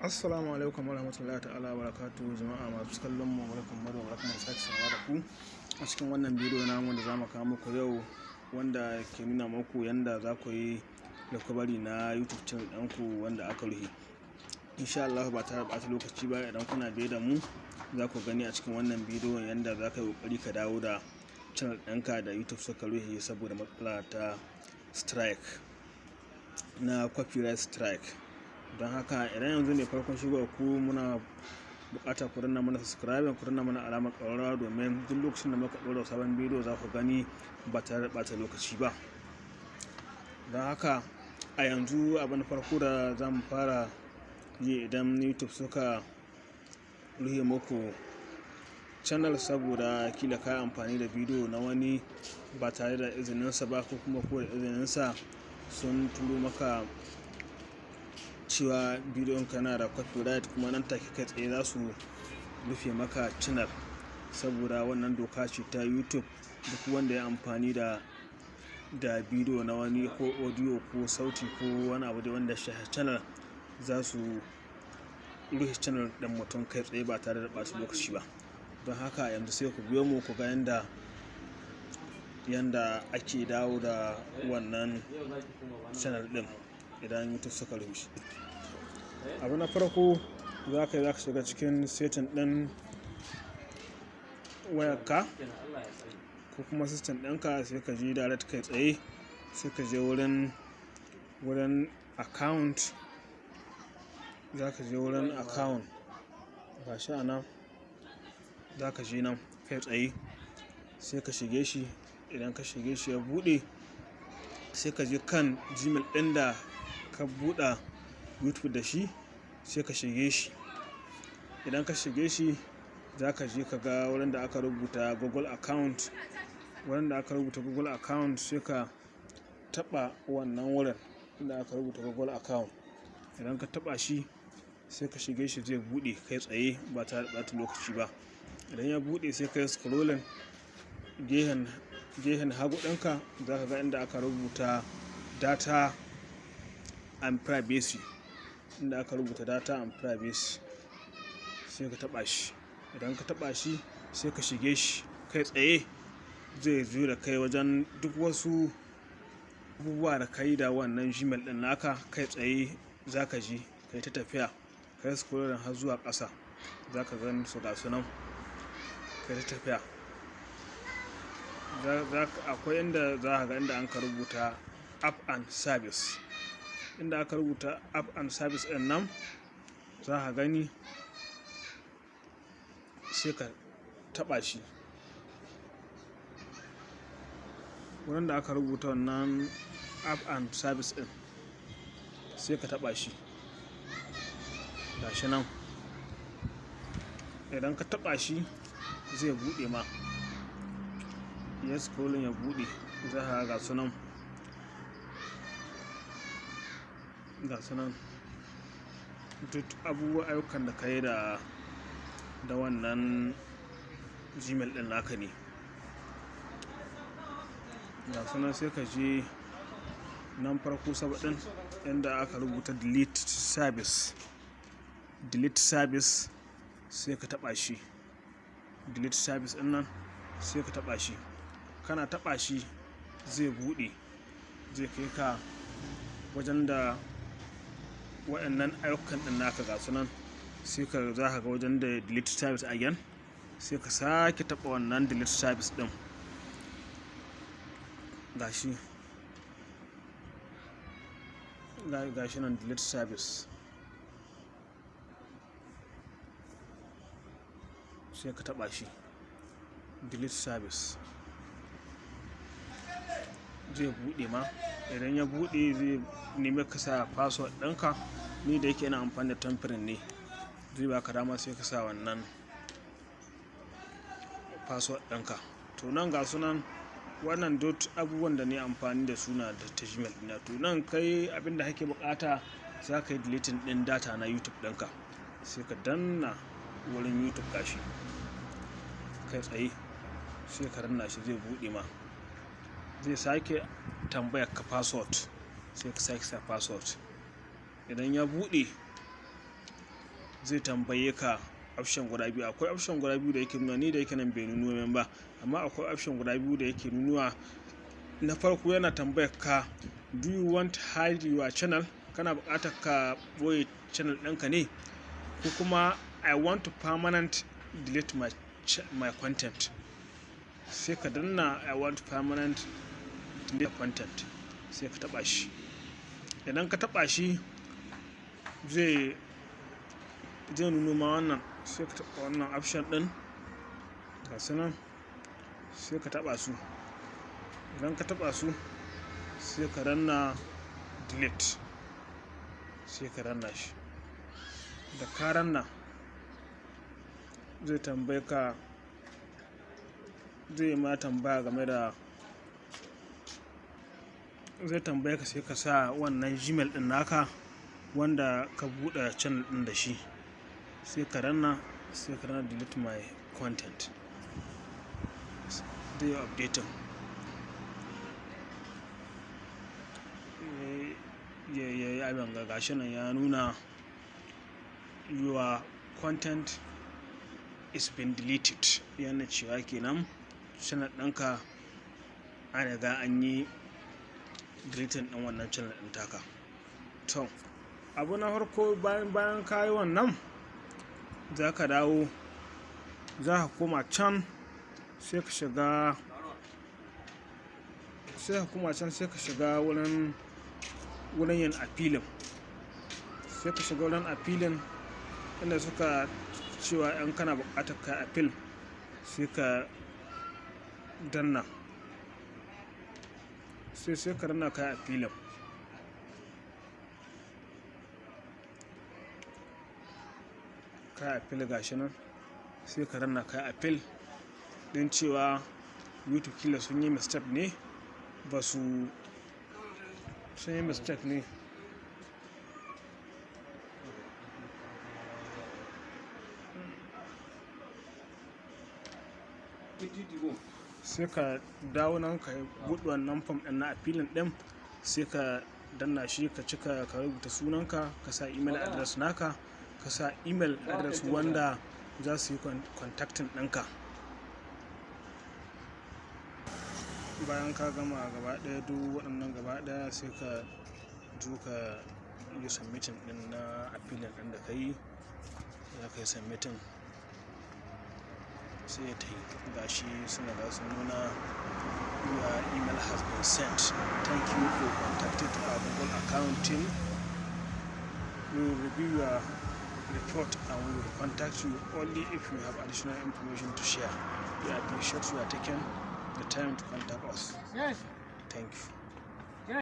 Assalamu alaikum warahmatullahi ta'ala barakatu jama'a masu kallon mu barkan mu da barkan sake sawa da ku a cikin wannan bidiyo namu da za mu kawo muku yau wanda ke nuna muku yanda za ku yi recovery na YouTube channel ɗanku wanda aka rufe. Insha Allah ba tare da lokaci ba idan kuna biye da mu za ku gani a cikin wannan bidiyo yanda za ka yi ƙoƙari ka dawo da channel ɗinka da YouTube suka rufe saboda matsala ta strike na copyright strike. Don haka idan yanzu ne farkon shigowa ku muna buƙatar ku danna mana subscribe ku danna mana alamar ƙararrawa domin duk lokacin da muka ɗora sabon bidiyo za ku gani ba tare da ɓata lokaci ba. Don haka a yanzu abin farko da za mu fara yi idan youtube suka rufe muku channel saboda kila ka amfani da bidiyo na wani ba tare da izininsa ba ko kuma ko da izininsa sun turo maka cewa bidiyon ka na da copyright kuma nan take kai tsaye za su rufe maka channel. Saboda wannan doka ce ta youtube. Duk wanda ya amfani da da bidiyo na wani ko audio ko sauti ko wani abu da wanda shi channel za su rufe channel ɗin mutum kai tsaye ba tare da ɓata lokaci ba. Don haka yanzu sai ku biyo mu ku ga yanda yanda ake dawo da wannan channel ɗin idan youtube suka rushe abu na farko za ka yi za ka shiga cikin setting ɗin wayarka ko kuma system ɗinka sai ka je direct kai tsaye sai ka je wurin wurin account. Za ka je wurin account. Ba shi a nan. Za ka je nan kai tsaye sai ka shige shi. Idan ka shige shi ya buɗe sai ka je kan gmail ɗin da ka buɗa. Youtube da shi sai ka shige shi. Idan ka shige shi za ka je ka ga wurin da aka rubuta google account. Wurin da aka rubuta google account sai ka taba wannan wurin da aka rubuta google account. Idan ka taba shi sai ka shige shi zai buɗe kai tsaye ba tare da ɓata lokaci ba. Idan ya buɗe sai ka yi scrolling gehen gehen hagu ɗinka za ka ga inda aka rubuta data and privacy. Inda aka rubuta data and privacy sai ka taba shi. Idan ka taba shi sai ka shige shi kai tsaye. Zai zo da kai wajen duk wasu abubuwa da kai da wannan gmail din naka kai tsaye za ka ji kai ta tafiya. Kai scrolling har zuwa ƙasa za ka gani su ga sunan kai ta tafiya. Akwai inda za ka ga inda an ka rubuta app and service. Inda aka rubuta app and service ɗin nan za ka gani sai ka taba shi. Wurin da aka rubuta wannan app and service din sai ka taba shi. Gashi nan. Idan ka taba shi zai buɗe ma. Yes scrolling ya buɗe za ka ga sunan ga sunan duk abubuwa ayyukan da ka yi da da wannan gmail din naka ne. Ga sunan sai ka je nan farko sabaɗin inda aka rubuta delete service. Delete service sai ka taɓa shi. Delete service ɗin nan sai ka taɓa shi. Kana taɓa shi zai buɗe zai kai ka wajen da waɗannan ayyukan ɗin naka ga sunan sai ka za ka ga wajen da delete service again sai ka sake taɓa wannan delete service ɗin. Gashi gashi nan delete service. Sai ka taɓa shi delete service. Zai buɗe ma. Idan ya buɗe zai nemi ka sa password ɗinka. Ni da yake ina amfani da tamfirin ne zai baka dama sai ka sa wannan password ɗinka. To nan ga sunan wannan dot abubuwan da ne amfani da suna da ta gmail ɗina to nan kai abin da kake buƙata za ka yi deleting ɗin data na youtube ɗinka. Sai ka danna wurin youtube gashi. Kai tsaye sai ka danna shi zai buɗe ma. Zai sake tambayar ka password sai ka sake sa password. Idan ya buɗe zai tambaye ka option guda biyu. Akwai option guda biyu da yake nuna ni da yake nan bai nuno min ba amma akwai option guda biyu da yake nunuwa na farko yana tambayar ka do you want to hide your channel? Kana buƙatar ka ɓoye channel ɗinka ne? Ko kuma i want to permanent delete my, my content. Sai ka danna i want to permanent delete content sai ka taba shi. Idan ka taba shi zai zai nuno ma wannan sai ka taba wannan option din ga su nan sai ka taba su. Idan ka taba su sai ka ranna delete sai ka ranna shi. Da ka ranna zai tambaye ka zai ma tambaya game da zai tambaye ka sai ka sa wannan gmail din naka wanda ka buɗe channel din da shi. Sai ka ranna sai ka ranna delete my content. Zai updating. Ya yi abin ga gashi nan ya nuna your content is been deleted. Yana cewa kenan channel ɗinka an riga an yi deleting ɗin wannan channel ɗin taka. To abu na farko bayan bayan ka yi wannan za ka dawo za ka koma can sai ka shiga sai ka koma can sai ka shiga wurin wurin yin appealing. Sai ka shiga wurin appealing inda suka cewa yan kana buƙatar ka appeal sai ka danna. Sai sai ka danna ka appealing ka appeal gashi nan sai ka danna ka appeal din cewa youtube kila sun yi mistake ne ba su sun yi mistake ne. Sai ka dawo nan ka buɗe wannan fam ɗin na appealing ɗin sai ka danna shi ka cika ka rubuta sunanka ka sa email address naka ka sa email address wanda za su yi contacting ɗinka. Bayan ka gama gaba ɗaya duk waɗannan gaba ɗaya sai ka zo ka yi submitting ɗin na appealing ɗin da ka yi. Za ka yi submitting. Sai ya ta yi gashi suna da su nuna your uh, email has been sent. Thank you for contacting our google account team. We will review your report and we will contact you only if you have additional information to share. We appreciate you are taking the time to contact us. Yes. thank you